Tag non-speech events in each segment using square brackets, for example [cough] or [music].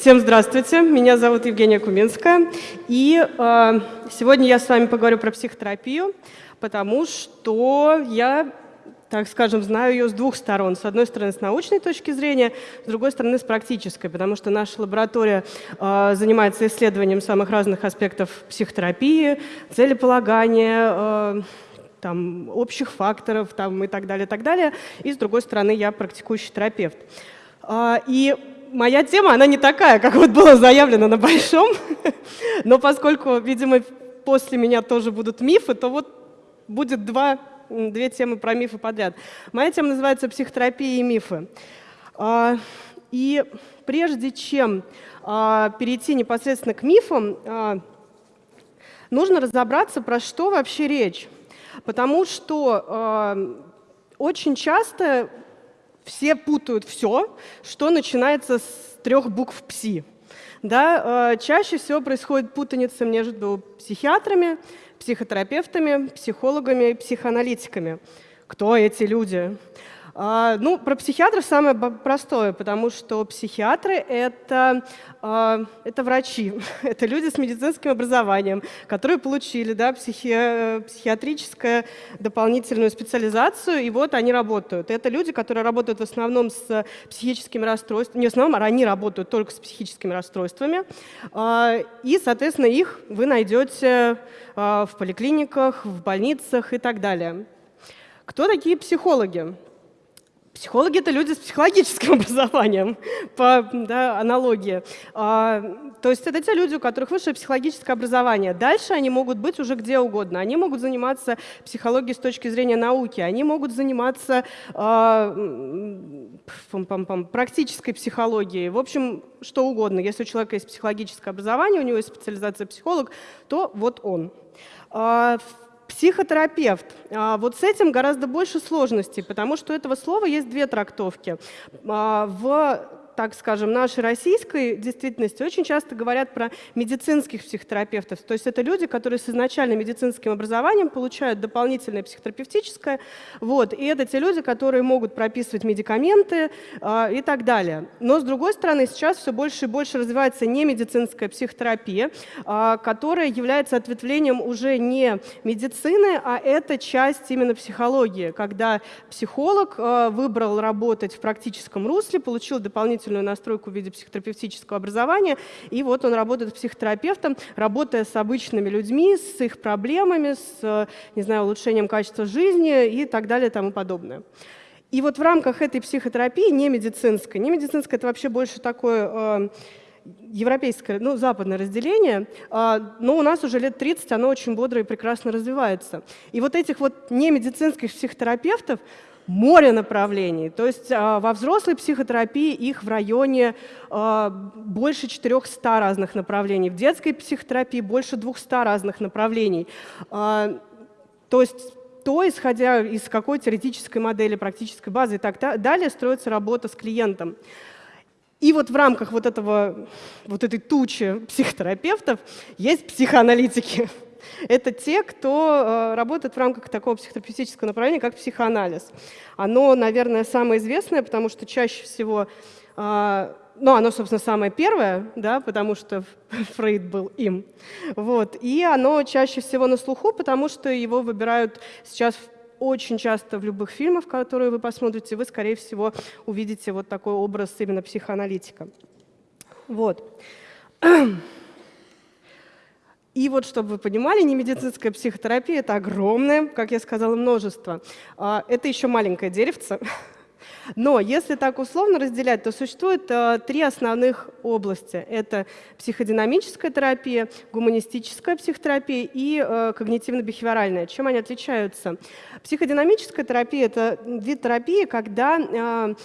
Всем здравствуйте, меня зовут Евгения Куминская, и э, сегодня я с вами поговорю про психотерапию, потому что я, так скажем, знаю ее с двух сторон. С одной стороны, с научной точки зрения, с другой стороны, с практической, потому что наша лаборатория э, занимается исследованием самых разных аспектов психотерапии, целеполагания, э, там, общих факторов там, и так далее, так далее. И с другой стороны, я практикующий терапевт. И моя тема, она не такая, как вот было заявлено на Большом, [laughs] но поскольку, видимо, после меня тоже будут мифы, то вот будет два, две темы про мифы подряд. Моя тема называется «Психотерапия и мифы». А, и прежде чем а, перейти непосредственно к мифам, а, нужно разобраться, про что вообще речь. Потому что очень часто все путают все, что начинается с трех букв ПСИ. Да, э, чаще всего происходит путаница между психиатрами, психотерапевтами, психологами и психоаналитиками. Кто эти люди? А, ну, про психиатров самое простое, потому что психиатры это, а, это врачи, [laughs] это люди с медицинским образованием, которые получили да, психи, психиатрическую дополнительную специализацию, и вот они работают. Это люди, которые работают в основном с психическими расстройствами, не в основном, а они работают только с психическими расстройствами, а, и, соответственно, их вы найдете в поликлиниках, в больницах и так далее. Кто такие психологи? Психологи – это люди с психологическим [laughs] образованием, по да, аналогии. А, то есть это те люди, у которых высшее психологическое образование. Дальше они могут быть уже где угодно. Они могут заниматься психологией с точки зрения науки, они могут заниматься а, практической психологией. В общем, что угодно. Если у человека есть психологическое образование, у него есть специализация психолог, то вот он. А, Психотерапевт. А, вот с этим гораздо больше сложностей, потому что у этого слова есть две трактовки. А, в так скажем, нашей российской действительности очень часто говорят про медицинских психотерапевтов. То есть это люди, которые с изначально медицинским образованием получают дополнительное психотерапевтическое. Вот, и это те люди, которые могут прописывать медикаменты э, и так далее. Но с другой стороны, сейчас все больше и больше развивается не медицинская психотерапия, э, которая является ответвлением уже не медицины, а это часть именно психологии, когда психолог э, выбрал работать в практическом русле, получил дополнительную дополнительную настройку в виде психотерапевтического образования. И вот он работает психотерапевтом, работая с обычными людьми, с их проблемами, с не знаю, улучшением качества жизни и так далее и тому подобное. И вот в рамках этой психотерапии, не медицинской, не медицинской, это вообще больше такое э, европейское, ну, западное разделение, э, но у нас уже лет 30 оно очень бодро и прекрасно развивается. И вот этих вот немедицинских психотерапевтов море направлений. То есть а, во взрослой психотерапии их в районе а, больше 400 разных направлений, в детской психотерапии больше 200 разных направлений. А, то есть то, исходя из какой теоретической модели, практической базы и так далее, строится работа с клиентом. И вот в рамках вот, этого, вот этой тучи психотерапевтов есть психоаналитики. Это те, кто э, работает в рамках такого психотерапевтического направления, как психоанализ. Оно, наверное, самое известное, потому что чаще всего э, ну, оно, собственно, самое первое, да, потому что [laughs] Фрейд был им. Вот. И оно чаще всего на слуху, потому что его выбирают сейчас очень часто в любых фильмах, которые вы посмотрите, вы, скорее всего, увидите вот такой образ именно психоаналитика. Вот. [clears throat] И вот, чтобы вы понимали, немедицинская психотерапия – это огромное, как я сказала, множество. А, это еще маленькое деревце. [laughs] Но если так условно разделять, то существует э, три основных области. Это психодинамическая терапия, гуманистическая психотерапия и э, когнитивно-бихевиоральная. Чем они отличаются? Психодинамическая терапия – это вид терапии, когда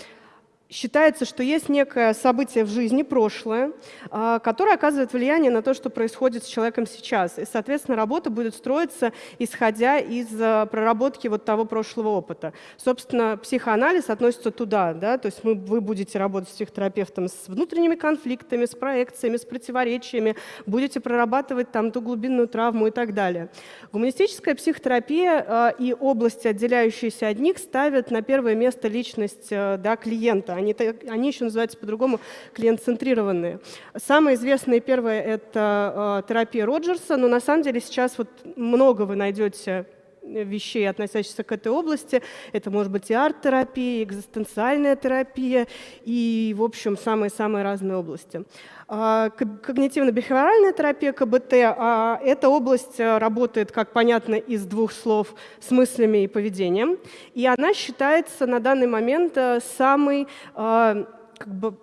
считается, что есть некое событие в жизни, прошлое, а, которое оказывает влияние на то, что происходит с человеком сейчас. И, соответственно, работа будет строиться, исходя из а, проработки вот того прошлого опыта. Собственно, психоанализ относится туда. Да? То есть мы, вы будете работать с психотерапевтом с внутренними конфликтами, с проекциями, с противоречиями, будете прорабатывать там ту глубинную травму и так далее. Гуманистическая психотерапия а, и области, отделяющиеся от них, ставят на первое место личность да, клиента Они, они еще называются по-другому клиент-центрированные. Самое известное первое – это э, терапия Роджерса, но на самом деле сейчас вот много вы найдете вещей, относящихся к этой области. Это может быть и арт-терапия, экзистенциальная терапия, и, в общем, самые-самые разные области. А, когнитивно-бихевиоральная терапия, КБТ, а, эта область э, работает, как понятно, из двух слов с мыслями и поведением. И она считается на данный момент э, самой а, как бы,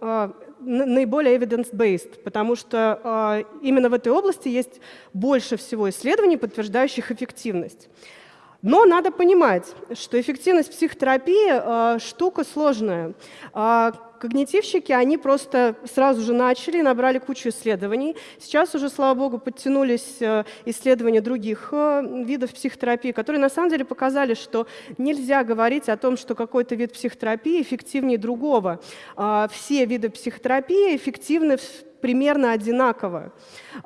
наиболее evidence-based, потому что именно в этой области есть больше всего исследований, подтверждающих эффективность. Но надо понимать, что эффективность психотерапии э, штука сложная. Э, когнитивщики, они просто сразу же начали, набрали кучу исследований. Сейчас уже, слава богу, подтянулись э, исследования других э, видов психотерапии, которые на самом деле показали, что нельзя говорить о том, что какой-то вид психотерапии эффективнее другого. Э, все виды психотерапии эффективны примерно одинаково.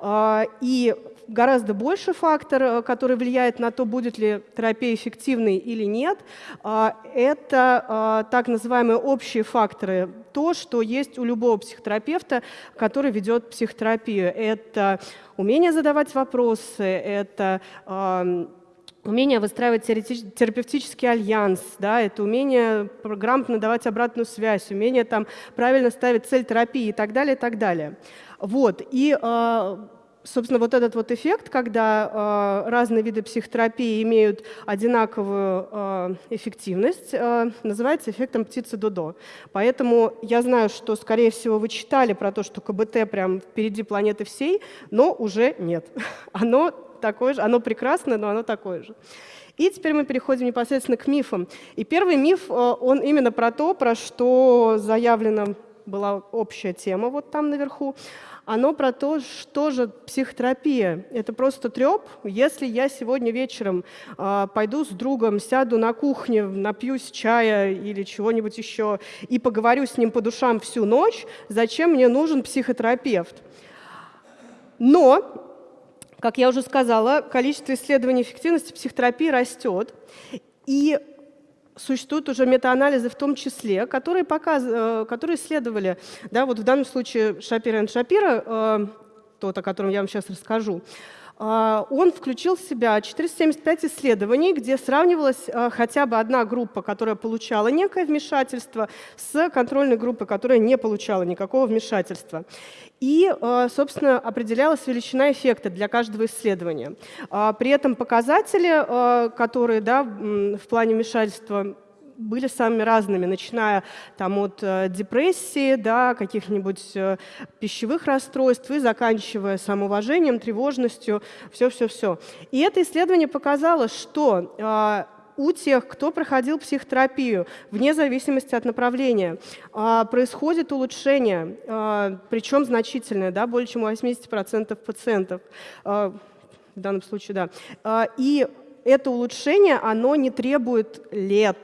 Э, и гораздо больше фактор, э, который влияет на то, будет ли терапия эффективной или нет. А, это а, так называемые общие факторы, то, что есть у любого психотерапевта, который ведет психотерапию. Это умение задавать вопросы, это умение выстраивать терапевтический альянс, да, это умение грамотно давать обратную связь, умение там, правильно ставить цель терапии и так далее, и так далее. Вот. И э, собственно, вот этот вот эффект, когда э, разные виды психотерапии имеют одинаковую э, эффективность, э, называется эффектом птицы-додо. Поэтому я знаю, что, скорее всего, вы читали про то, что КБТ прям впереди планеты всей, но уже нет. [laughs] Оно такое же, оно прекрасное, но оно такое же. И теперь мы переходим непосредственно к мифам. И первый миф, э, он именно про то, про что заявлена была общая тема вот там наверху оно про то, что же психотерапия. Это просто треп. Если я сегодня вечером э, пойду с другом, сяду на кухне, напьюсь чая или чего-нибудь еще и поговорю с ним по душам всю ночь, зачем мне нужен психотерапевт? Но как я уже сказала, количество исследований эффективности психотерапии растет. И существуют уже метаанализы в том числе, которые, показ, э, которые исследовали, да, вот в данном случае Шапира и Шапира, э, тот, о котором я вам сейчас расскажу, он включил в себя 475 исследований, где сравнивалась хотя бы одна группа, которая получала некое вмешательство, с контрольной группой, которая не получала никакого вмешательства. И, собственно, определялась величина эффекта для каждого исследования. При этом показатели, которые да, в плане вмешательства были самыми разными, начиная там, от э, депрессии, да, каких-нибудь э, пищевых расстройств и заканчивая самоуважением, тревожностью, все-все-все. И это исследование показало, что э, у тех, кто проходил психотерапию, вне зависимости от направления, происходит улучшение, причем значительное, да, более чем у 80% пациентов, в данном случае, да. И это улучшение, оно не требует лет,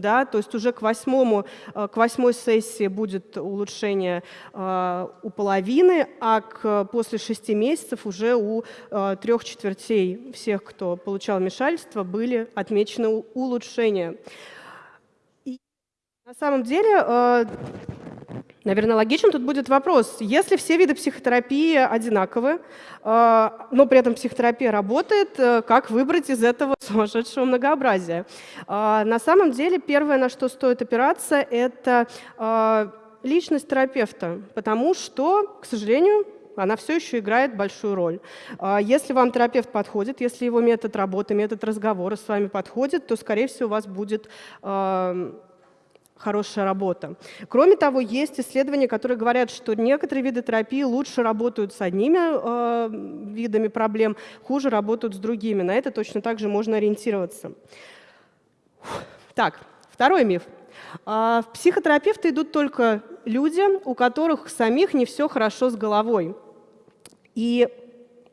да, то есть уже к, восьмому, э, к восьмой сессии будет улучшение э, у половины, а к, после шести месяцев уже у э, трех четвертей всех, кто получал вмешательство, были отмечены улучшения. На самом деле Наверное, логичным тут будет вопрос, если все виды психотерапии одинаковы, э, но при этом психотерапия работает, э, как выбрать из этого [laughs] сумасшедшего многообразия? Э, на самом деле, первое, на что стоит опираться, это личность терапевта, потому что, к сожалению, она все еще играет большую роль. Если вам терапевт подходит, если его метод работы, метод разговора с вами подходит, то, скорее всего, у вас будет хорошая работа. Кроме того, есть исследования, которые говорят, что некоторые виды терапии лучше работают с одними э, видами проблем, хуже работают с другими. На это точно так же можно ориентироваться. Так, второй миф. А, в психотерапевты идут только люди, у которых самих не все хорошо с головой. И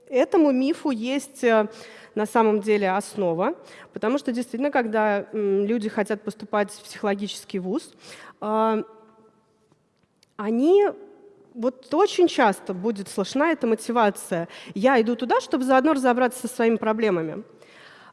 этому мифу есть э, на самом деле основа, потому что действительно, когда люди хотят поступать в психологический вуз, а, они вот очень часто будет слышна эта мотивация. Я иду туда, чтобы заодно разобраться со своими проблемами.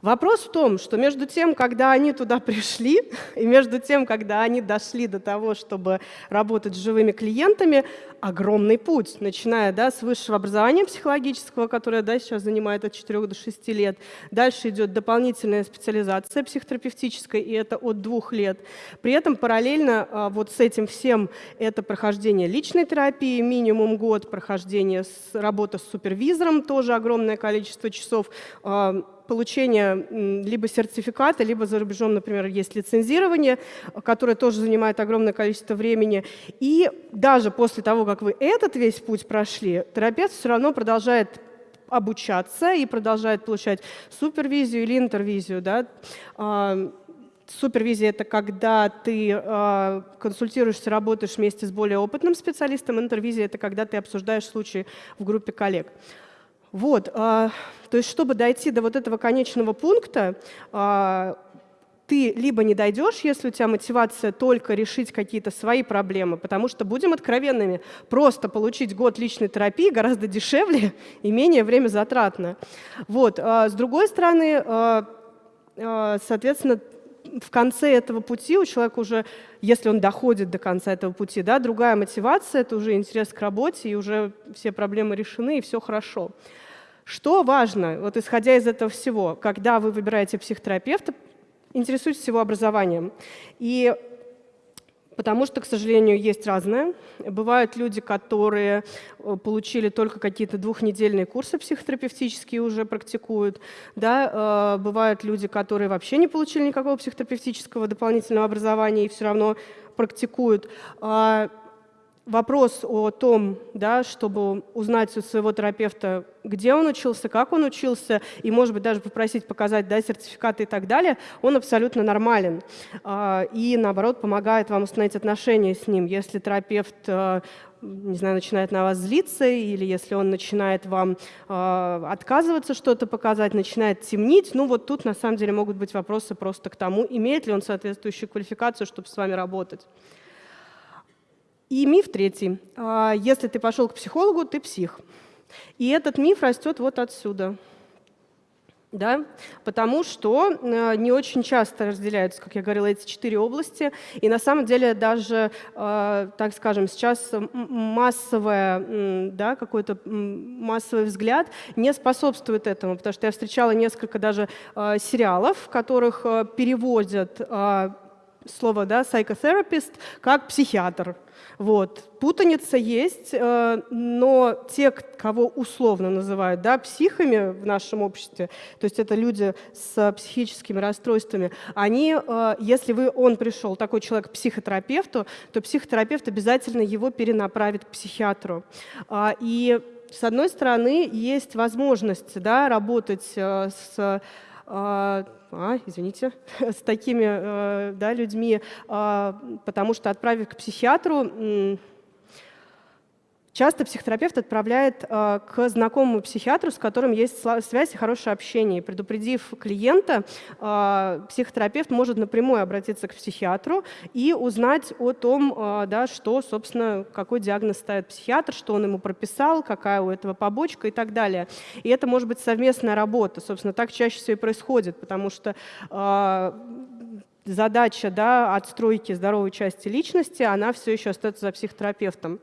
Вопрос в том, что между тем, когда они туда пришли, [laughs] и между тем, когда они дошли до того, чтобы работать с живыми клиентами, огромный путь, начиная да, с высшего образования психологического, которое да, сейчас занимает от 4 до 6 лет. Дальше идет дополнительная специализация психотерапевтическая, и это от двух лет. При этом параллельно а, вот с этим всем это прохождение личной терапии, минимум год прохождения с, работа с супервизором, тоже огромное количество часов, а, получения либо сертификата, либо за рубежом, например, есть лицензирование, которое тоже занимает огромное количество времени. И даже после того, как вы этот весь путь прошли, терапевт все равно продолжает обучаться и продолжает получать супервизию или интервизию. Да? А, супервизия – это когда ты э, консультируешься, работаешь вместе с более опытным специалистом. Интервизия – это когда ты обсуждаешь случаи в группе коллег. Вот, а, то есть чтобы дойти до вот этого конечного пункта, а, ты либо не дойдешь, если у тебя мотивация только решить какие-то свои проблемы, потому что, будем откровенными, просто получить год личной терапии гораздо дешевле и менее время затратно. Вот. А с другой стороны, а, а, соответственно, в конце этого пути у человека уже, если он доходит до конца этого пути, да, другая мотивация, это уже интерес к работе, и уже все проблемы решены, и все хорошо. Что важно, вот исходя из этого всего, когда вы выбираете психотерапевта, интересуйтесь его образованием. И Потому что, к сожалению, есть разное. Бывают люди, которые э, получили только какие-то двухнедельные курсы психотерапевтические, уже практикуют. Да? Э, бывают люди, которые вообще не получили никакого психотерапевтического дополнительного образования и все равно практикуют. Вопрос о том, да, чтобы узнать у своего терапевта, где он учился, как он учился, и, может быть, даже попросить показать да, сертификаты и так далее, он абсолютно нормален. А, и, наоборот, помогает вам установить отношения с ним. Если терапевт э, не знаю, начинает на вас злиться, или если он начинает вам э, отказываться что-то показать, начинает темнить, ну вот тут на самом деле могут быть вопросы просто к тому, имеет ли он соответствующую квалификацию, чтобы с вами работать. И миф третий. А, если ты пошел к психологу, ты псих. И этот миф растет вот отсюда. Да? Потому что э, не очень часто разделяются, как я говорила, эти четыре области. И на самом деле даже, э, так скажем, сейчас массовое, да, какой-то массовый взгляд не способствует этому, потому что я встречала несколько даже э, сериалов, в которых переводят слово да, psychotherapist как психиатр. Вот. Путаница есть, э, но те, кого условно называют да, психами в нашем обществе, то есть это люди с психическими расстройствами, они, э, если вы, он пришел, такой человек, к психотерапевту, то психотерапевт обязательно его перенаправит к психиатру. А, и с одной стороны, есть возможность да, работать э, с а, а, извините, [laughs] с такими э, да, людьми, а, потому что отправив к психиатру, Часто психотерапевт отправляет э, к знакомому психиатру, с которым есть связь и хорошее общение. Предупредив клиента, э, психотерапевт может напрямую обратиться к психиатру и узнать о том, э, да, что, собственно, какой диагноз ставит психиатр, что он ему прописал, какая у этого побочка и так далее. И это может быть совместная работа. Собственно, так чаще всего и происходит, потому что э, задача да, отстройки здоровой части личности, она все еще остается за психотерапевтом.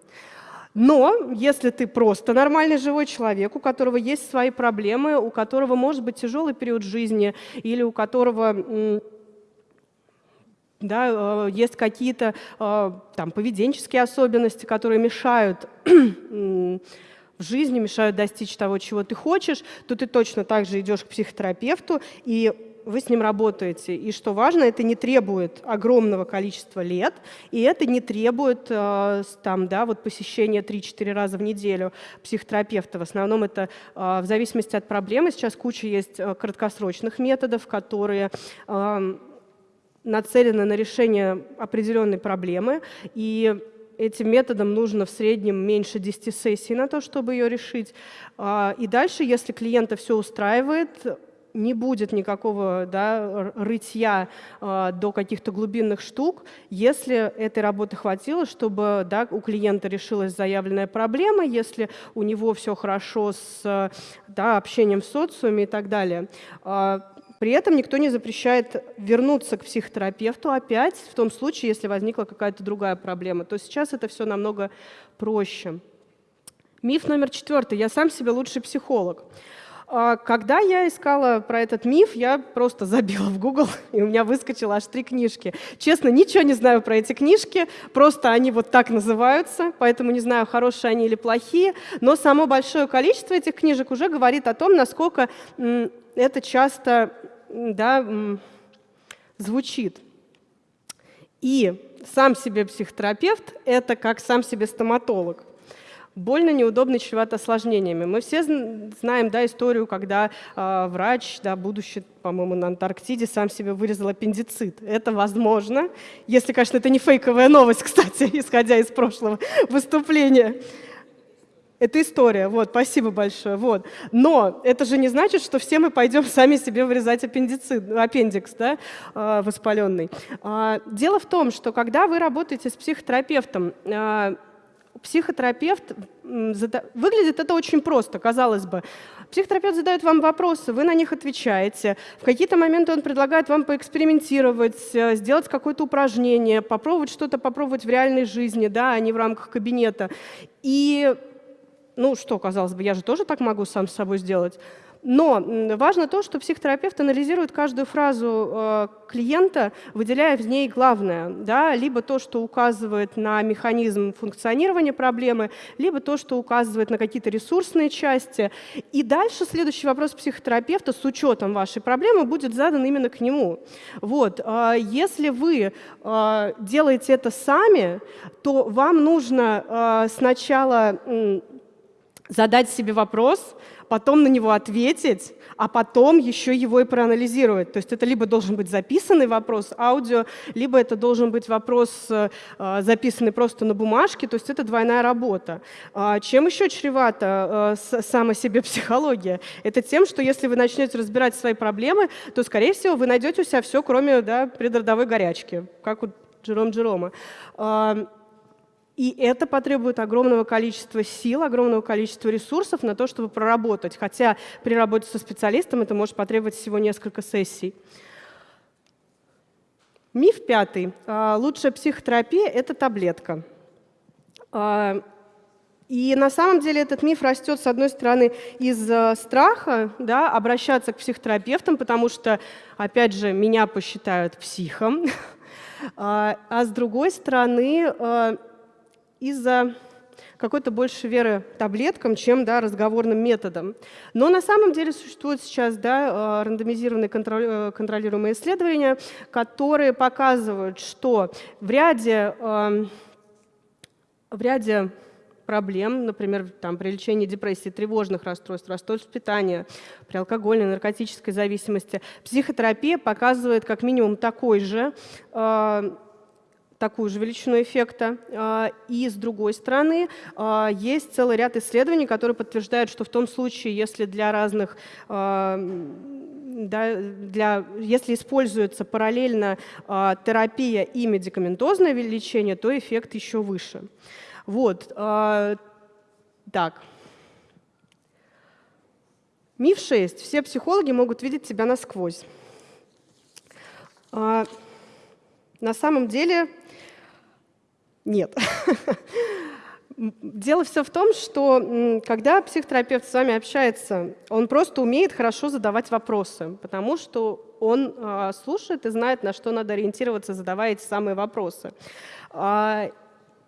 Но если ты просто нормальный живой человек, у которого есть свои проблемы, у которого может быть тяжелый период жизни или у которого да, э, есть какие-то э, там, поведенческие особенности, которые мешают [clears throat] в жизни, мешают достичь того, чего ты хочешь, то ты точно так же идешь к психотерапевту, и вы с ним работаете. И что важно, это не требует огромного количества лет, и это не требует э, там, да, вот посещения 3-4 раза в неделю психотерапевта. В основном это э, в зависимости от проблемы. Сейчас куча есть э, краткосрочных методов, которые нацелены на решение определенной проблемы, и этим методом нужно в среднем меньше 10 сессий на то, чтобы ее решить. И дальше, если клиента все устраивает, не будет никакого да, рытья э, до каких-то глубинных штук, если этой работы хватило, чтобы да, у клиента решилась заявленная проблема, если у него все хорошо с да, общением в социуме и так далее. Э, При этом никто не запрещает вернуться к психотерапевту опять в том случае, если возникла какая-то другая проблема. То сейчас это все намного проще. Миф номер четвертый. Я сам себе лучший психолог. А, когда я искала про этот миф, я просто забила в Google, [laughs] и у меня выскочило аж три книжки. Честно, ничего не знаю про эти книжки, просто они вот так называются, поэтому не знаю, хорошие они или плохие, но само большое количество этих книжек уже говорит о том, насколько это часто да, звучит. И сам себе психотерапевт – это как сам себе стоматолог больно, неудобно, чревато осложнениями. Мы все знаем да, историю, когда э, врач, да, будущий, по-моему, на Антарктиде, сам себе вырезал аппендицит. Это возможно, если, конечно, это не фейковая новость, [laughs] кстати, исходя из прошлого выступления. Это история, вот, спасибо большое. Вот. Но это же не значит, что все мы пойдем [laughs] сами себе вырезать аппендицит, аппендикс да, э, воспаленный. Э, дело в том, что когда вы работаете с психотерапевтом, психотерапевт, выглядит это очень просто, казалось бы. Психотерапевт задает вам вопросы, вы на них отвечаете. В какие-то моменты он предлагает вам поэкспериментировать, э, сделать какое-то упражнение, попробовать что-то попробовать в реальной жизни, да, а не в рамках кабинета. И, ну что, казалось бы, я же тоже так могу сам с собой сделать. Но важно то, что психотерапевт анализирует каждую фразу э, клиента, выделяя в ней главное, да, либо то, что указывает на механизм функционирования проблемы, либо то, что указывает на какие-то ресурсные части. И дальше следующий вопрос психотерапевта с учетом вашей проблемы будет задан именно к нему. Вот. Э, если вы э, делаете это сами, то вам нужно сначала задать себе вопрос, потом на него ответить, а потом еще его и проанализировать. То есть это либо должен быть записанный вопрос аудио, либо это должен быть вопрос, э, записанный просто на бумажке, то есть это двойная работа. А чем еще чревата э, сама себе [laughs] психология? Это тем, что если вы начнете разбирать свои проблемы, то, скорее всего, вы найдете у себя все, кроме да, предродовой горячки, как у Джером Джерома. И это потребует огромного количества сил, огромного количества ресурсов на то, чтобы проработать. Хотя при работе со специалистом это может потребовать всего несколько сессий. Миф пятый. А, лучшая психотерапия – это таблетка. А, и на самом деле этот миф растет, с одной стороны, из страха да, обращаться к психотерапевтам, потому что, опять же, меня посчитают психом, [laughs] а, а с другой стороны, из-за какой-то больше веры таблеткам, чем да, разговорным методом. Но на самом деле существуют сейчас да, э, рандомизированные э, контролируемые исследования, которые показывают, что в ряде, эм, в ряде проблем, например, там, при лечении депрессии, тревожных расстройств, расстройств питания, при алкогольной, наркотической зависимости, психотерапия показывает как минимум такой же э, такую же величину эффекта. А, и с другой стороны, а, есть целый ряд исследований, которые подтверждают, что в том случае, если для разных а, да, для, если используется параллельно терапия и медикаментозное лечение, то эффект еще выше. Вот, так. Миф 6. Все психологи могут видеть себя насквозь. На самом деле нет. [laughs] Дело все в том, что когда психотерапевт с вами общается, он просто умеет хорошо задавать вопросы, потому что он э, слушает и знает, на что надо ориентироваться, задавая эти самые вопросы. А,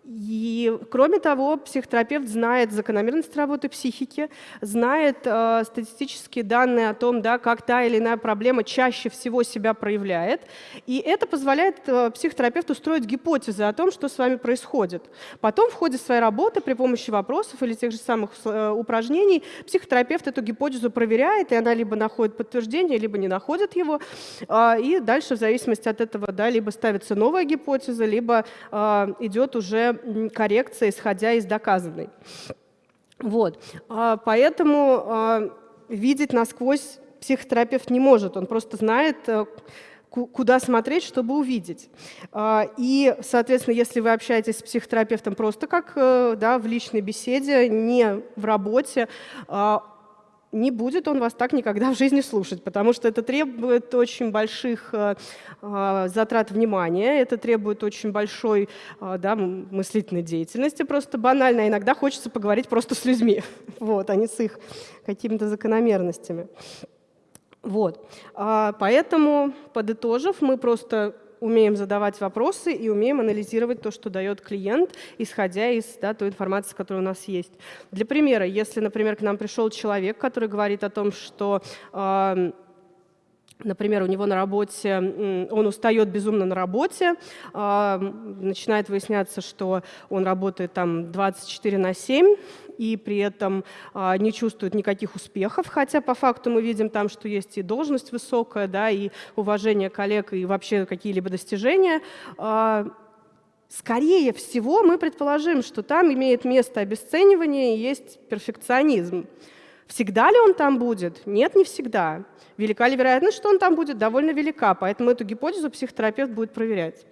и, кроме того, психотерапевт знает закономерности работы психики, знает э, статистические данные о том, да, как та или иная проблема чаще всего себя проявляет. И это позволяет э, психотерапевту строить гипотезы о том, что с вами происходит. Потом в ходе своей работы при помощи вопросов или тех же самых э, упражнений психотерапевт эту гипотезу проверяет, и она либо находит подтверждение, либо не находит его. Э, и дальше в зависимости от этого да, либо ставится новая гипотеза, либо э, идет уже коррекция, исходя из доказанной. Вот. А, поэтому а, видеть насквозь психотерапевт не может, он просто знает, э, куда смотреть, чтобы увидеть. А, и, соответственно, если вы общаетесь с психотерапевтом просто как э, да, в личной беседе, не в работе, не будет он вас так никогда в жизни слушать, потому что это требует очень больших э, э, затрат внимания, это требует очень большой э, да, мыслительной деятельности, просто банально. Иногда хочется поговорить просто с людьми, [laughs] вот, а не с их какими-то закономерностями. Вот. А, поэтому, подытожив, мы просто умеем задавать вопросы и умеем анализировать то, что дает клиент, исходя из да, той информации, которая у нас есть. Для примера, если, например, к нам пришел человек, который говорит о том, что э, Например, у него на работе, он устает безумно на работе, а, начинает выясняться, что он работает там 24 на 7, и при этом а, не чувствует никаких успехов, хотя по факту мы видим там, что есть и должность высокая, да, и уважение коллег, и вообще какие-либо достижения. А, скорее всего, мы предположим, что там имеет место обесценивание и есть перфекционизм. Всегда ли он там будет? Нет, не всегда. Велика ли вероятность, что он там будет? Довольно велика, поэтому эту гипотезу психотерапевт будет проверять.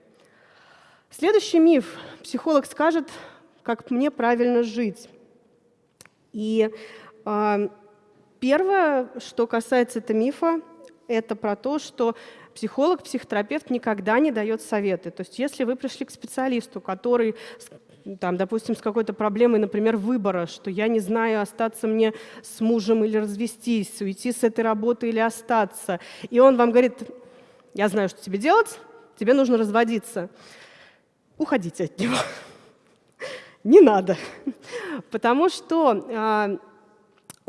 Следующий миф. Психолог скажет, как мне правильно жить. И э, первое, что касается этого мифа, это про то, что психолог, психотерапевт никогда не дает советы. То есть если вы пришли к специалисту, который, там, допустим, с какой-то проблемой, например, выбора, что я не знаю, остаться мне с мужем или развестись, уйти с этой работы или остаться, и он вам говорит, я знаю, что тебе делать, тебе нужно разводиться, уходите от него. [laughs] Не надо. Потому что а,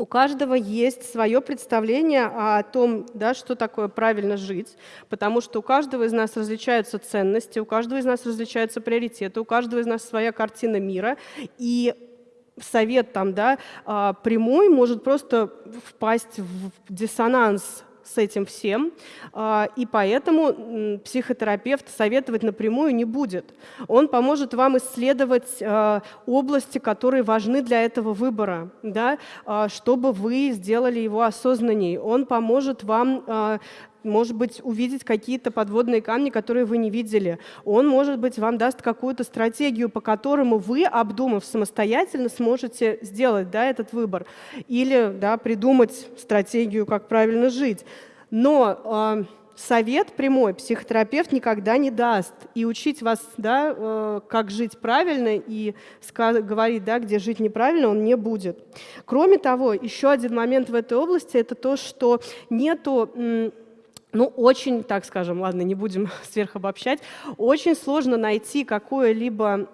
у каждого есть свое представление о том, да, что такое правильно жить, потому что у каждого из нас различаются ценности, у каждого из нас различаются приоритеты, у каждого из нас своя картина мира, и совет там, да, а, прямой может просто впасть в диссонанс с этим всем, а, и поэтому психотерапевт советовать напрямую не будет. Он поможет вам исследовать а, области, которые важны для этого выбора, да, а, чтобы вы сделали его осознанней. Он поможет вам может быть, увидеть какие-то подводные камни, которые вы не видели. Он, может быть, вам даст какую-то стратегию, по которому вы, обдумав самостоятельно, сможете сделать да, этот выбор. Или да, придумать стратегию, как правильно жить. Но э, совет прямой психотерапевт никогда не даст. И учить вас, да, э, как жить правильно и говорить, да, где жить неправильно, он не будет. Кроме того, еще один момент в этой области – это то, что нету ну, очень, так скажем, ладно, не будем [laughs] сверхобобщать, очень сложно найти какое-либо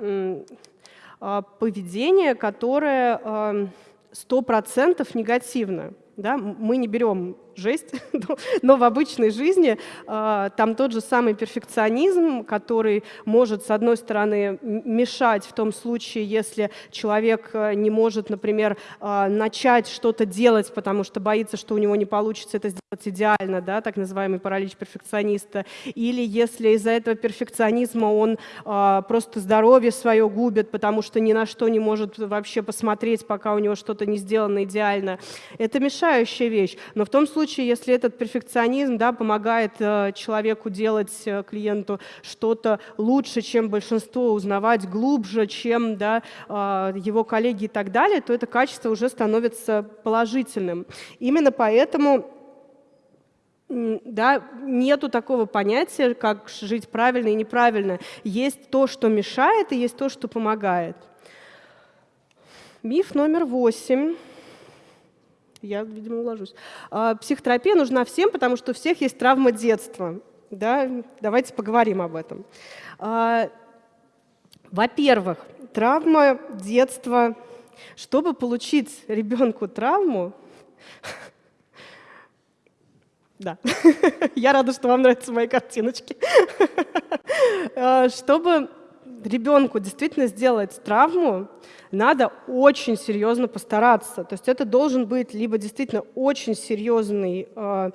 а, поведение, которое сто процентов негативно. Да? Мы не берем жесть, [laughs] но в обычной жизни э, там тот же самый перфекционизм, который может, с одной стороны, мешать в том случае, если человек э, не может, например, э, начать что-то делать, потому что боится, что у него не получится это сделать идеально, да, так называемый паралич перфекциониста, или если из-за этого перфекционизма он э, просто здоровье свое губит, потому что ни на что не может вообще посмотреть, пока у него что-то не сделано идеально. Это мешающая вещь. Но в том случае, случае, если этот перфекционизм да, помогает э, человеку делать, э, клиенту что-то лучше, чем большинство, узнавать глубже, чем да, э, его коллеги и так далее, то это качество уже становится положительным. Именно поэтому да, нету такого понятия, как жить правильно и неправильно. Есть то, что мешает, и есть то, что помогает. Миф номер восемь. Я, видимо, уложусь. А, психотерапия нужна всем, потому что у всех есть травма детства. Да? Давайте поговорим об этом. А, во-первых, травма детства. Чтобы получить ребенку травму, [laughs] да, [laughs] я рада, что вам нравятся мои картиночки. [laughs] А, чтобы ребенку действительно сделать травму, надо очень серьезно постараться. То есть это должен быть либо действительно очень серьезный, э,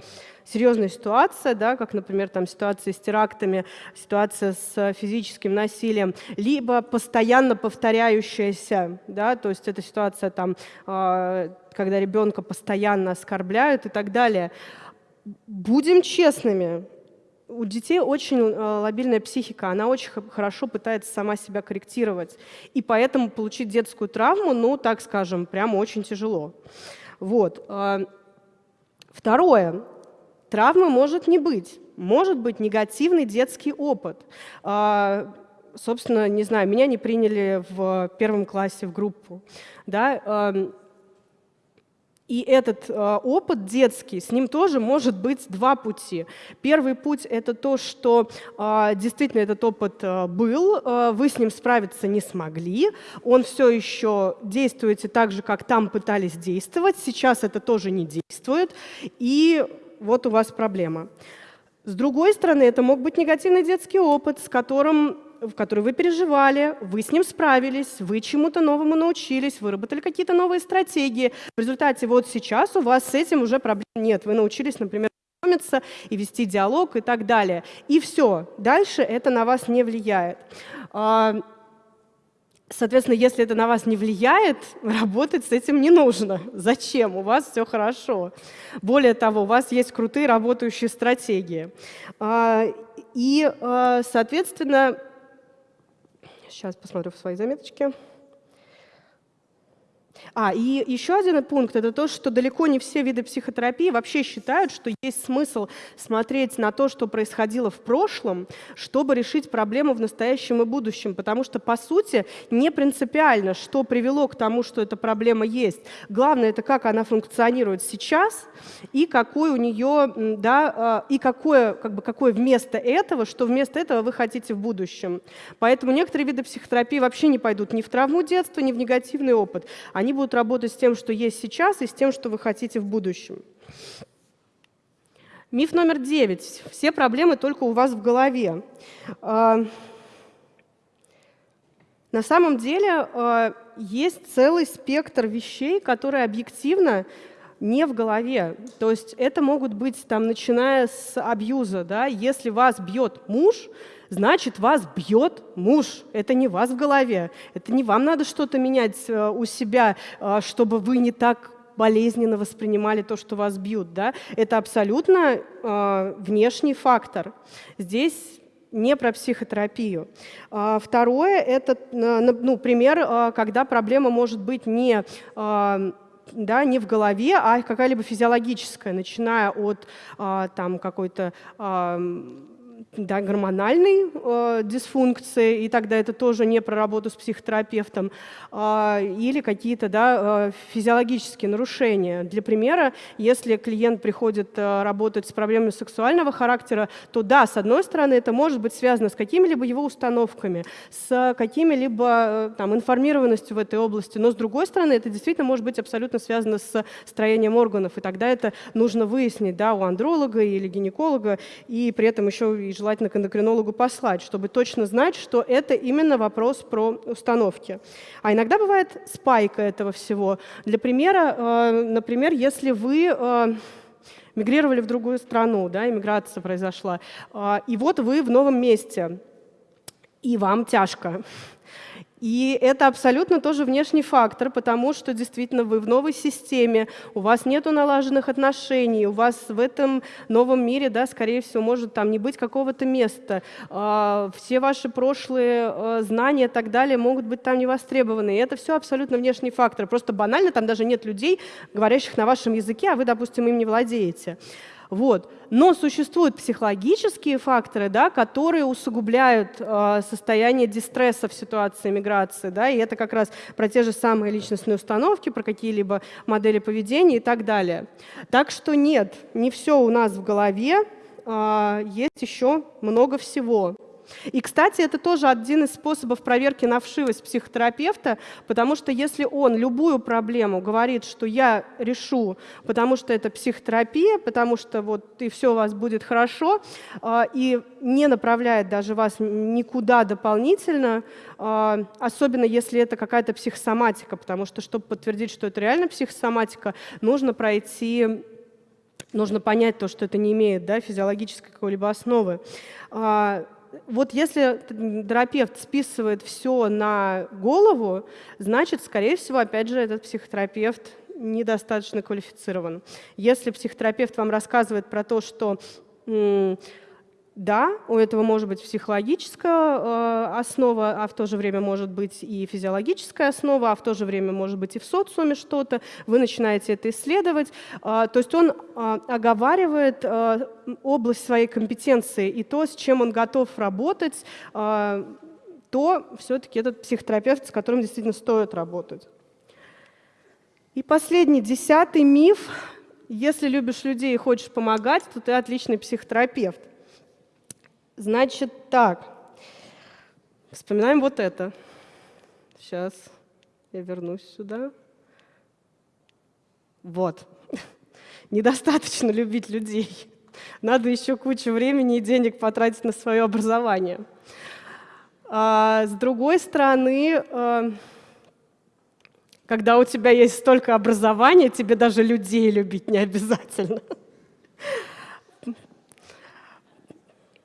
серьезная ситуация, да, как, например, там, ситуация с терактами, ситуация с физическим насилием, либо постоянно повторяющаяся, да, то есть это ситуация, там, э, когда ребенка постоянно оскорбляют и так далее. Будем честными, у детей очень э, лобильная психика, она очень хорошо пытается сама себя корректировать. И поэтому получить детскую травму, ну, так скажем, прямо очень тяжело. Вот. А, второе. Травмы может не быть. Может быть негативный детский опыт. А, собственно, не знаю, меня не приняли в первом классе в группу. Да? И этот э, опыт детский, с ним тоже может быть два пути. Первый путь – это то, что э, действительно этот опыт э, был, вы с ним справиться не смогли, он все еще действуете так же, как там пытались действовать, сейчас это тоже не действует, и вот у вас проблема. С другой стороны, это мог быть негативный детский опыт, с которым в который вы переживали, вы с ним справились, вы чему-то новому научились, выработали какие-то новые стратегии. В результате вот сейчас у вас с этим уже проблем нет. Вы научились, например, знакомиться и вести диалог и так далее. И все. Дальше это на вас не влияет. А, соответственно, если это на вас не влияет, [laughs] работать с этим не нужно. Зачем? У вас все хорошо. Более того, у вас есть крутые работающие стратегии. А, и, а, соответственно, Сейчас посмотрю в свои заметочки. А, и еще один пункт – это то, что далеко не все виды психотерапии вообще считают, что есть смысл смотреть на то, что происходило в прошлом, чтобы решить проблему в настоящем и будущем. Потому что, по сути, не принципиально, что привело к тому, что эта проблема есть. Главное – это как она функционирует сейчас и какой у нее, да, а, и какое, как бы, какое вместо этого, что вместо этого вы хотите в будущем. Поэтому некоторые виды психотерапии вообще не пойдут ни в травму детства, ни в негативный опыт. Они будут работать с тем, что есть сейчас, и с тем, что вы хотите в будущем. Миф номер девять. Все проблемы только у вас в голове. А, на самом деле а, есть целый спектр вещей, которые объективно не в голове. То есть это могут быть, там, начиная с абьюза. Да? Если вас бьет муж, значит, вас бьет муж. Это не вас в голове. Это не вам надо что-то менять э, у себя, э, чтобы вы не так болезненно воспринимали то, что вас бьют. Да? Это абсолютно э, внешний фактор. Здесь не про психотерапию. А, второе – это ну, пример, когда проблема может быть не да, не в голове, а какая-либо физиологическая, начиная от там, какой-то да, гормональной э, дисфункции, и тогда это тоже не про работу с психотерапевтом, э, или какие-то да, э, физиологические нарушения. Для примера, если клиент приходит э, работать с проблемами сексуального характера, то да, с одной стороны, это может быть связано с какими-либо его установками, с какими-либо э, информированностью в этой области, но с другой стороны, это действительно может быть абсолютно связано с строением органов, и тогда это нужно выяснить да, у андролога или гинеколога, и при этом еще и желательно к эндокринологу послать, чтобы точно знать, что это именно вопрос про установки. А иногда бывает спайка этого всего. Для примера, э, например, если вы э, мигрировали в другую страну, да, иммиграция произошла, э, и вот вы в новом месте, и вам тяжко. И это абсолютно тоже внешний фактор, потому что действительно вы в новой системе, у вас нет налаженных отношений, у вас в этом новом мире, да, скорее всего, может там не быть какого-то места. А, все ваши прошлые а, знания и так далее могут быть там не востребованы. И это все абсолютно внешний фактор. Просто банально там даже нет людей, говорящих на вашем языке, а вы, допустим, им не владеете. Вот. Но существуют психологические факторы, да, которые усугубляют э, состояние дистресса в ситуации миграции. Да, и это как раз про те же самые личностные установки, про какие-либо модели поведения и так далее. Так что нет, не все у нас в голове, э, есть еще много всего. И, кстати, это тоже один из способов проверки на вшивость психотерапевта, потому что если он любую проблему говорит, что я решу, потому что это психотерапия, потому что вот и все у вас будет хорошо, а, и не направляет даже вас никуда дополнительно, а, особенно если это какая-то психосоматика, потому что, чтобы подтвердить, что это реально психосоматика, нужно пройти нужно понять то, что это не имеет да, физиологической какой-либо основы. Вот если терапевт списывает все на голову, значит, скорее всего, опять же, этот психотерапевт недостаточно квалифицирован. Если психотерапевт вам рассказывает про то, что да, у этого может быть психологическая э, основа, а в то же время может быть и физиологическая основа, а в то же время может быть и в социуме что-то. Вы начинаете это исследовать. Э, то есть он э, оговаривает э, область своей компетенции и то, с чем он готов работать, э, то все-таки этот психотерапевт, с которым действительно стоит работать. И последний, десятый миф. Если любишь людей и хочешь помогать, то ты отличный психотерапевт. Значит так, вспоминаем вот это. Сейчас я вернусь сюда. Вот. [laughs] Недостаточно любить людей. Надо еще кучу времени и денег потратить на свое образование. А, с другой стороны, а, когда у тебя есть столько образования, тебе даже людей любить не обязательно. [laughs]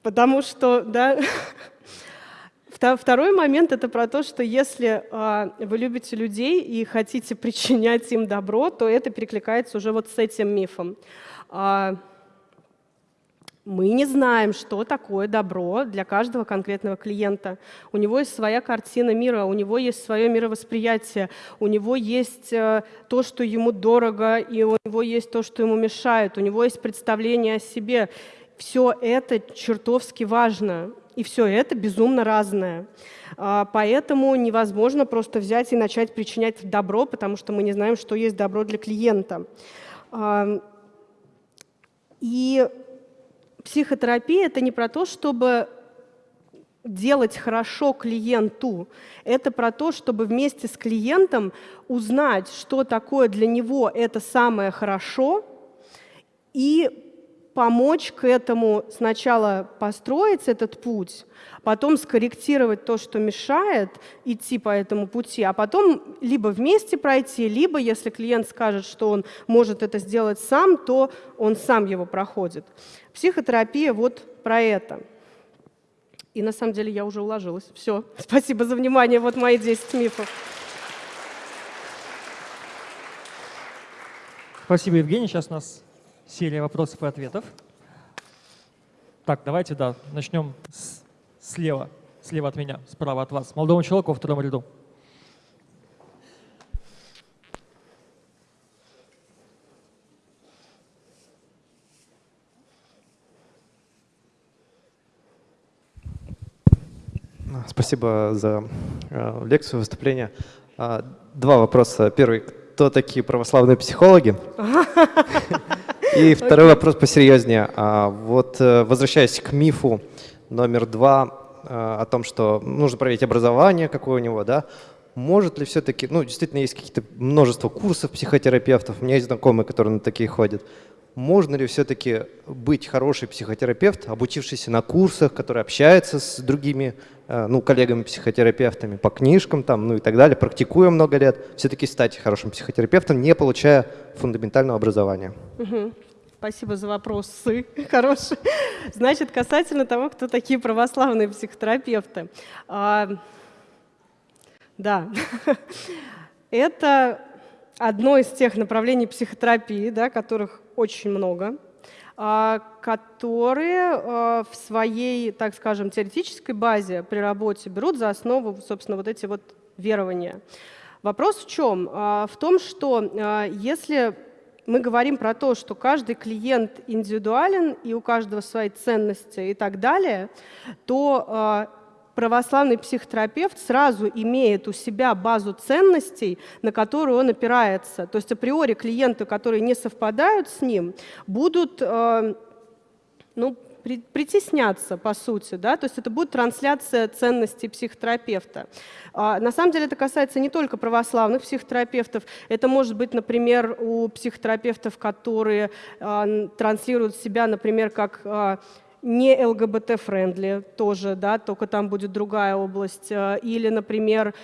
Потому что, да, [laughs] Второй момент — это про то, что если э, вы любите людей и хотите причинять им добро, то это перекликается уже вот с этим мифом. Э, мы не знаем, что такое добро для каждого конкретного клиента. У него есть своя картина мира, у него есть свое мировосприятие, у него есть э, то, что ему дорого, и у него есть то, что ему мешает, у него есть представление о себе. Все это чертовски важно, и все это безумно разное. А, поэтому невозможно просто взять и начать причинять добро, потому что мы не знаем, что есть добро для клиента. А, и психотерапия — это не про то, чтобы делать хорошо клиенту. Это про то, чтобы вместе с клиентом узнать, что такое для него это самое хорошо, и помочь к этому сначала построить этот путь, потом скорректировать то, что мешает идти по этому пути, а потом либо вместе пройти, либо, если клиент скажет, что он может это сделать сам, то он сам его проходит. Психотерапия вот про это. И на самом деле я уже уложилась. Все, [laughs] спасибо за внимание. Вот мои 10 мифов. Спасибо, Евгений. Сейчас нас серия вопросов и ответов. Так, давайте, да, начнем с, слева, слева от меня, справа от вас. Молодому человеку во втором ряду. Спасибо за э, лекцию, выступление. А, два вопроса. Первый. Кто такие православные психологи? [laughs] И второй вопрос посерьезнее. А, вот э, возвращаясь к мифу номер два э, о том, что нужно проверить образование, какое у него, да, может ли все-таки, ну, действительно, есть какие-то множество курсов психотерапевтов, у меня есть знакомые, которые на такие ходят. Можно ли все-таки быть хороший психотерапевт, обучившийся на курсах, который общается с другими э, ну, коллегами-психотерапевтами по книжкам там, ну и так далее, практикуя много лет, все-таки стать хорошим психотерапевтом, не получая фундаментального образования? Угу. Спасибо за вопросы. [laughs] Хорошие. Значит, касательно того, кто такие православные психотерапевты. А, да, [laughs] это одно из тех направлений психотерапии, да, которых очень много, а, которые а, в своей, так скажем, теоретической базе при работе берут за основу, собственно, вот эти вот верования. Вопрос в чем? А, в том, что если мы говорим про то, что каждый клиент индивидуален, и у каждого свои ценности и так далее, то а, православный психотерапевт сразу имеет у себя базу ценностей, на которую он опирается. То есть априори клиенты, которые не совпадают с ним, будут а, ну, притесняться, по сути, да, то есть это будет трансляция ценностей психотерапевта. А, на самом деле это касается не только православных психотерапевтов, это может быть, например, у психотерапевтов, которые а, транслируют себя, например, как а, не ЛГБТ- friendly тоже, да, только там будет другая область. Или, например,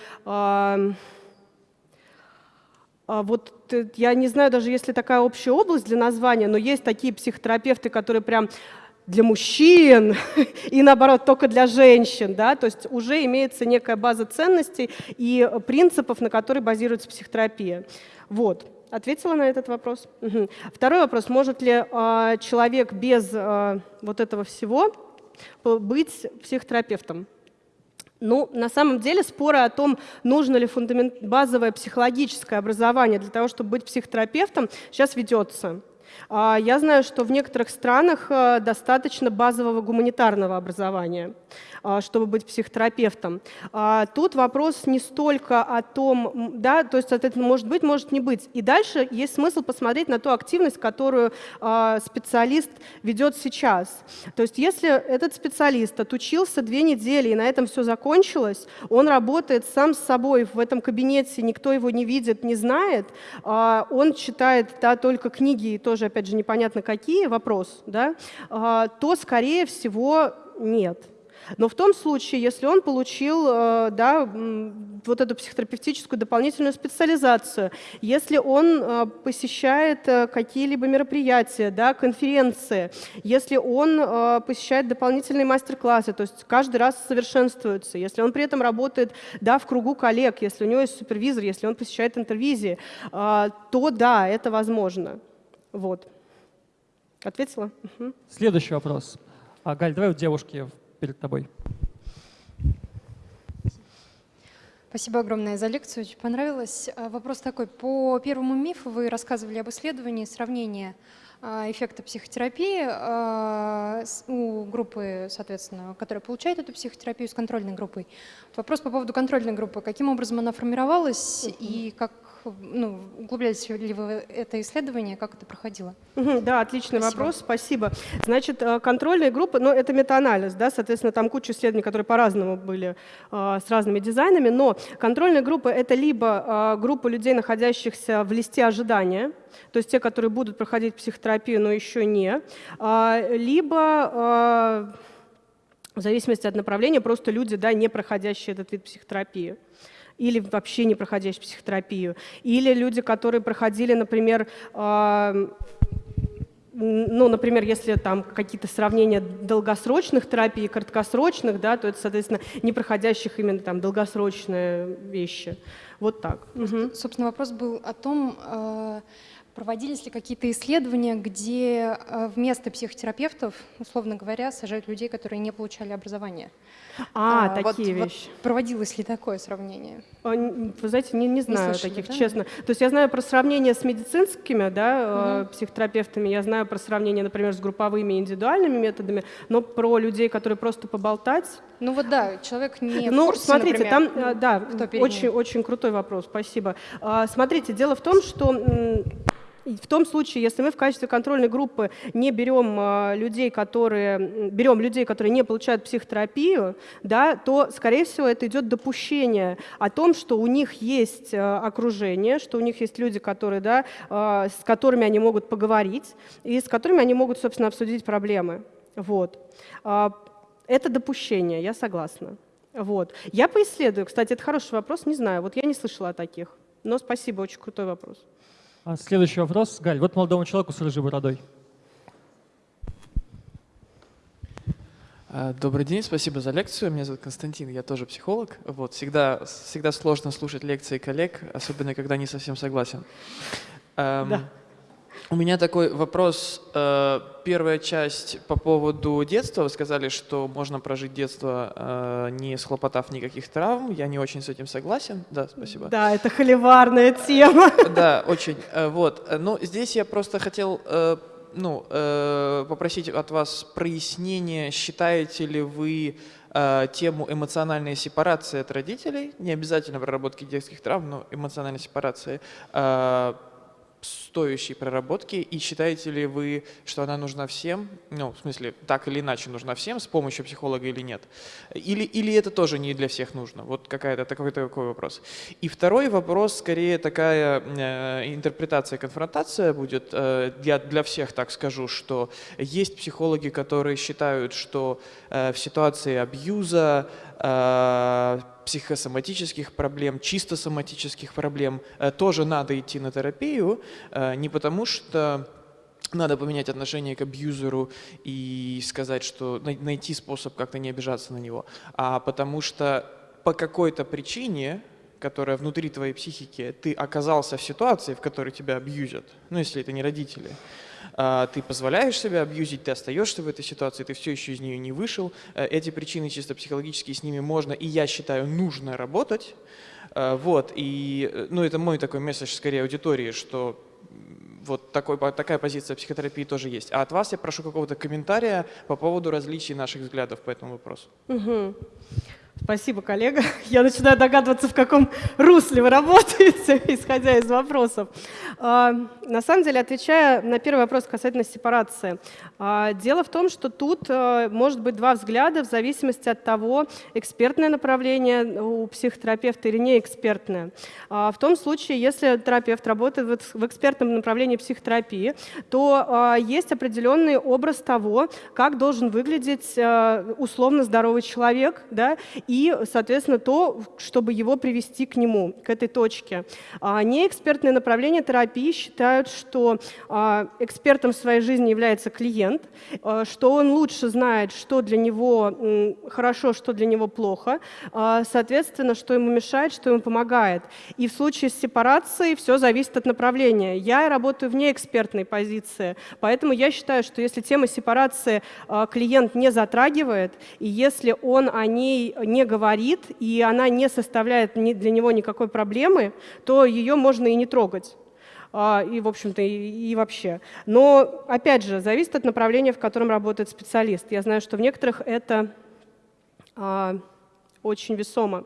вот я не знаю даже, есть ли такая общая область для названия, но есть такие психотерапевты, которые прям для мужчин [laughs] и наоборот только для женщин, да, то есть уже имеется некая база ценностей и принципов, на которой базируется психотерапия. Вот. Ответила на этот вопрос? Угу. Второй вопрос. Может ли э, человек без э, вот этого всего быть психотерапевтом? Ну, на самом деле споры о том, нужно ли фундамент, базовое психологическое образование для того, чтобы быть психотерапевтом, сейчас ведется. А, я знаю, что в некоторых странах э, достаточно базового гуманитарного образования. А, чтобы быть психотерапевтом. А, тут вопрос не столько о том, да, то есть, соответственно, может быть, может не быть. И дальше есть смысл посмотреть на ту активность, которую специалист ведет сейчас. То есть, если этот специалист отучился две недели и на этом все закончилось, он работает сам с собой в этом кабинете, никто его не видит, не знает, он читает да, только книги, и тоже, опять же, непонятно какие, вопрос, да, то, скорее всего, нет. Но в том случае, если он получил э, да, вот эту психотерапевтическую дополнительную специализацию, если он э, посещает э, какие-либо мероприятия, да, конференции, если он посещает дополнительные мастер-классы, то есть каждый раз совершенствуется, если он при этом работает да, в кругу коллег, если у него есть супервизор, если он посещает интервизии, то да, это возможно. Вот. Ответила? Угу. Следующий вопрос. А, Галь, давай у девушки перед тобой. Спасибо огромное за лекцию, очень понравилось. А, вопрос такой. По первому мифу вы рассказывали об исследовании сравнения а, эффекта психотерапии а, у группы, соответственно, которая получает эту психотерапию с контрольной группой. Вопрос по поводу контрольной группы. Каким образом она формировалась и как ну, углублялись ли вы это исследование, как это проходило? Да, отличный спасибо. вопрос, спасибо. Значит, э, контрольные группы, ну, это метаанализ, да, соответственно, там куча исследований, которые по-разному были, э, с разными дизайнами, но контрольные группы — это либо э, группа людей, находящихся в листе ожидания, то есть те, которые будут проходить психотерапию, но еще не, либо в зависимости от направления, просто люди, да, не проходящие этот вид психотерапии или вообще не проходящие психотерапию, или люди, которые проходили, например, э, ну, например, если там какие-то сравнения долгосрочных терапий и краткосрочных, да, то это, соответственно, не проходящих именно там долгосрочные вещи. Вот так. Угу. Собственно, вопрос был о том, э, Проводились ли какие-то исследования, где э, вместо психотерапевтов, условно говоря, сажают людей, которые не получали образование? А, а такие вот, вещи. Вот проводилось ли такое сравнение? Вы знаете, не, не знаю не слышали, таких, да? честно. То есть я знаю про сравнение с медицинскими да, угу. психотерапевтами, я знаю про сравнение, например, с групповыми индивидуальными методами, но про людей, которые просто поболтать... Ну вот да, человек не Ну, курсе, смотрите, например, там, э, да, очень, очень крутой вопрос, спасибо. А, смотрите, дело в том, что в том случае, если мы в качестве контрольной группы не берем э, людей, которые, берем людей, которые не получают психотерапию, да, то, скорее всего, это идет допущение о том, что у них есть э, окружение, что у них есть люди, которые, да, э, с которыми они могут поговорить и с которыми они могут, собственно, обсудить проблемы. Вот. Э, это допущение, я согласна. Вот. Я поисследую. Кстати, это хороший вопрос, не знаю. Вот я не слышала о таких. Но спасибо, очень крутой вопрос. А следующий вопрос. Галь, вот молодому человеку с рыжей бородой. А, добрый день, спасибо за лекцию. Меня зовут Константин, я тоже психолог. Вот, всегда, всегда сложно слушать лекции коллег, особенно когда не совсем согласен. Эм, да. У меня такой вопрос. Э, первая часть по поводу детства. Вы сказали, что можно прожить детство, э, не схлопотав никаких травм. Я не очень с этим согласен. Да, спасибо. Да, это холиварная тема. [laughs] Да, очень. Э, вот. Но здесь я просто хотел ну, попросить от вас прояснения. Считаете ли вы тему эмоциональной сепарации от родителей, не обязательно проработки детских травм, но эмоциональной сепарации, стоящей проработки, и считаете ли вы, что она нужна всем, ну, в смысле, так или иначе нужна всем, с помощью психолога или нет? Или, или это тоже не для всех нужно? Вот какая-то такой, такой вопрос. И второй вопрос, скорее такая э, интерпретация, конфронтация будет. Э, я для всех так скажу, что есть психологи, которые считают, что э, в ситуации абьюза, психосоматических проблем, чисто соматических проблем э, тоже надо идти на терапию, э, не потому что надо поменять отношение к абьюзеру и сказать, что найти способ как-то не обижаться на него, а потому что по какой-то причине, которая внутри твоей психики, ты оказался в ситуации, в которой тебя абьюзят, ну если это не родители, ты позволяешь себя абьюзить, ты остаешься в этой ситуации, ты все еще из нее не вышел. Э, Эти причины чисто психологические, с ними можно и, я считаю, нужно работать. Э, Вот, и, э, ну, это мой такой месседж скорее аудитории, что вот такой, такая позиция психотерапии тоже есть. А от вас я прошу какого-то комментария по поводу различий наших взглядов по этому вопросу. Мгм. Спасибо, коллега. [laughs] Я начинаю догадываться, в каком русле вы работаете, [laughs] исходя из вопросов. А, На самом деле, отвечая на первый вопрос касательно сепарации, а, дело в том, что тут а, может быть два взгляда в зависимости от того, экспертное направление у психотерапевта или не экспертное. А, В том случае, если терапевт работает в экс- в экспертном направлении психотерапии, то есть определенный образ того, как должен выглядеть условно здоровый человек, да, и, соответственно, то, чтобы его привести к нему, к этой точке. А неэкспертное направление терапии считают, что а, экспертом в своей жизни является клиент, а, что он лучше знает, что для него хорошо, что для него плохо, соответственно, что ему мешает, что ему помогает. И в случае с сепарацией все зависит от направления. Я работаю в неэкспертной позиции, поэтому я считаю, что если тема сепарации клиент не затрагивает, и если он о ней не говорит, и она не составляет для него никакой проблемы, то ее можно и не трогать. А, И, в общем-то, и, и вообще. Но, опять же, зависит от направления, в котором работает специалист. Я знаю, что в некоторых это а, очень весомо.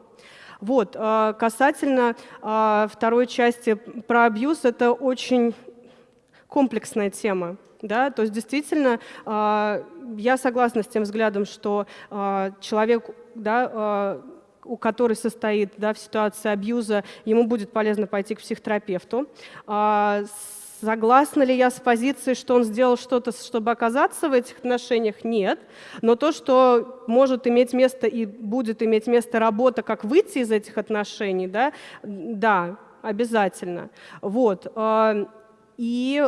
Вот, а, касательно а, второй части про абьюз, это очень комплексная тема. Да? То есть действительно а, я согласна с тем взглядом, что а, человек, да, а, у который состоит да, в ситуации абьюза, ему будет полезно пойти к психотерапевту. А, Согласна ли я с позицией, что он сделал что-то, чтобы оказаться в этих отношениях? Нет. Но то, что может иметь место и будет иметь место работа, как выйти из этих отношений, да, да обязательно. Вот. а, И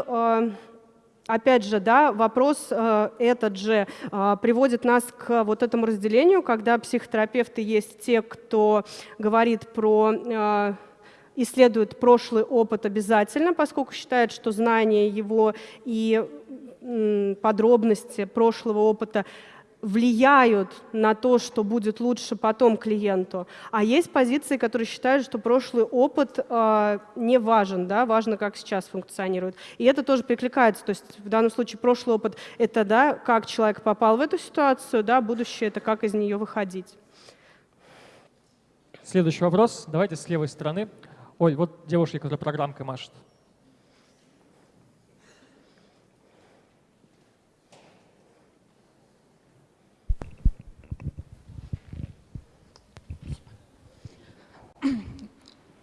Опять же, да, вопрос э, этот же э, приводит нас к вот этому разделению, когда психотерапевты есть те, кто говорит про э, исследует прошлый опыт обязательно, поскольку считает, что знание его и подробности прошлого опыта влияют на то, что будет лучше потом клиенту. А есть позиции, которые считают, что прошлый опыт э, не важен, да, важно, как сейчас функционирует. И это тоже перекликается. То есть в данном случае прошлый опыт — это да, как человек попал в эту ситуацию, да, будущее — это как из нее выходить. Следующий вопрос. Давайте с левой стороны. Ой, вот девушка, которая программкой машет.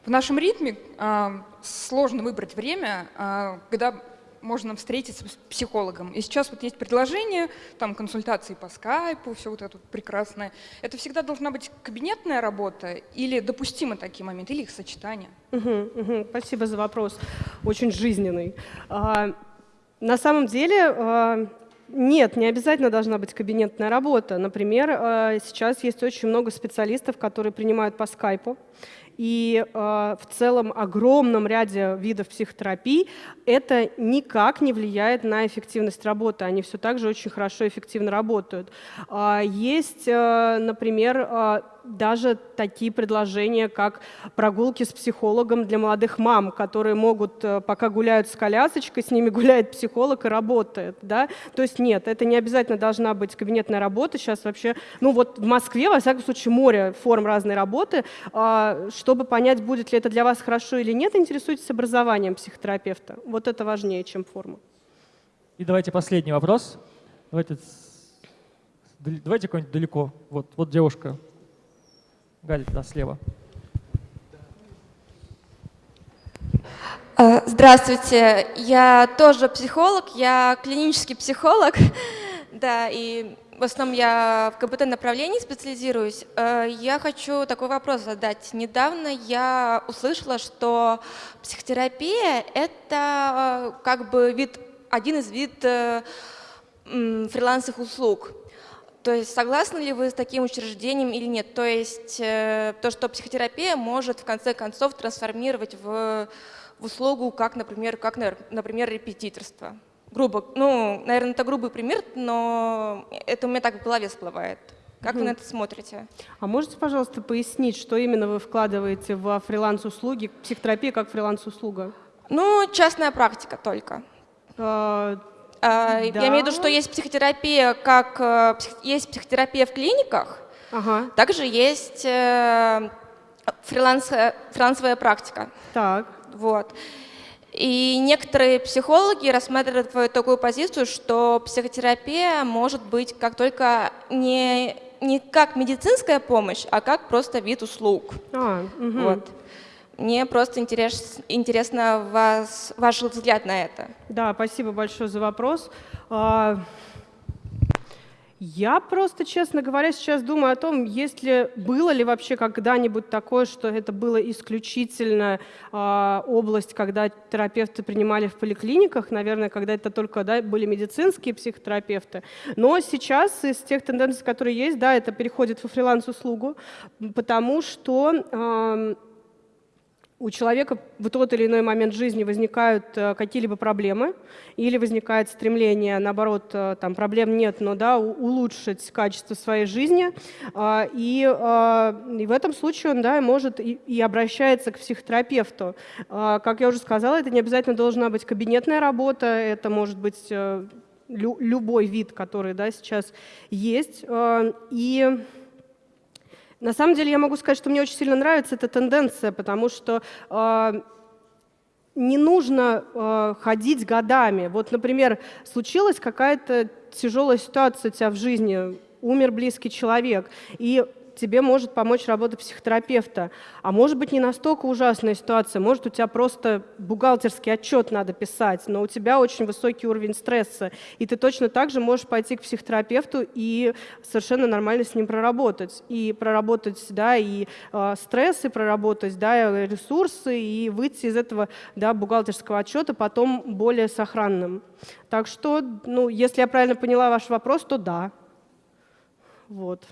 В нашем ритме а, сложно выбрать время, а, когда можно встретиться с психологом. И сейчас вот есть предложение, там консультации по скайпу, все вот это прекрасное. Это всегда должна быть кабинетная работа или допустимы такие моменты, или их сочетание? Мгм, мгм. Спасибо за вопрос, очень жизненный. А, На самом деле а, нет, не обязательно должна быть кабинетная работа. Например, а, сейчас есть очень много специалистов, которые принимают по скайпу. И э, в целом огромном ряде видов психотерапии это никак не влияет на эффективность работы. Они все так же очень хорошо и эффективно работают. А, Есть, э, например, э, даже такие предложения, как прогулки с психологом для молодых мам, которые могут, э, пока гуляют с колясочкой, с ними [laughs] гуляет психолог и работает. Да? То есть нет, это не обязательно должна быть кабинетная работа. Сейчас вообще, ну вот в Москве, во всяком случае, море форм разной работы. А, Чтобы понять, будет ли это для вас хорошо или нет, интересуйтесь образованием психотерапевта. Вот это важнее, чем форма. И давайте последний вопрос. Давайте, давайте какой-нибудь далеко. Вот, вот девушка. Галя, да, слева. А, Здравствуйте, я тоже психолог, я клинический психолог, [laughs] да, и в основном я в КБТ-направлении специализируюсь. Э, Я хочу такой вопрос задать. Недавно я услышала, что психотерапия — это э, как бы вид, один из вид э, фрилансовых услуг. То есть согласны ли вы с таким учреждением или нет? То есть э, то, что психотерапия может в конце концов трансформировать в, в услугу, как, например, как, на- например, репетиторство. грубо, ну, наверное, это грубый пример, но это у меня так в голове всплывает. Как вы на это смотрите? А можете, пожалуйста, пояснить, что именно вы вкладываете во фриланс-услуги, психотерапия как фриланс-услуга? Ну, частная практика только. А, Да. Я имею в виду, что есть психотерапия, как э, есть психотерапия в клиниках, Ага, также есть э, фриланс, э, фрилансовая практика. так. Вот. И некоторые психологи рассматривают такую позицию, что психотерапия может быть как только не, не как медицинская помощь, а как просто вид услуг. А, мгм. Вот. Мне просто интерес, интересно вас, ваш взгляд на это. Да, спасибо большое за вопрос. А, Я просто, честно говоря, сейчас думаю о том, есть ли, было ли вообще когда-нибудь такое, что это было исключительно а, область, когда терапевты принимали в поликлиниках, наверное, когда это только да, были медицинские психотерапевты. Но сейчас из тех тенденций, которые есть, да, это переходит во фриланс-услугу, потому что ам, у человека в тот или иной момент жизни возникают э, какие-либо проблемы или возникает стремление, наоборот, э, там проблем нет, но да, улучшить качество своей жизни. А, И, а, и в этом случае он да, может и, и обращается к психотерапевту. А, Как я уже сказала, это не обязательно должна быть кабинетная работа, это может быть э, лю- любой вид, который да, сейчас есть. И на самом деле я могу сказать, что мне очень сильно нравится эта тенденция, потому что э, не нужно э, ходить годами. Вот, например, случилась какая-то тяжелая ситуация у тебя в жизни, умер близкий человек, и тебе может помочь работа психотерапевта. А может быть не настолько ужасная ситуация, может у тебя просто бухгалтерский отчет надо писать, но у тебя очень высокий уровень стресса, и ты точно так же можешь пойти к психотерапевту и совершенно нормально с ним проработать. И проработать, да, и э, стрессы проработать, да, и ресурсы, и выйти из этого, да, бухгалтерского отчета потом более сохранным. Так что, ну, если я правильно поняла ваш вопрос, то да. Вот.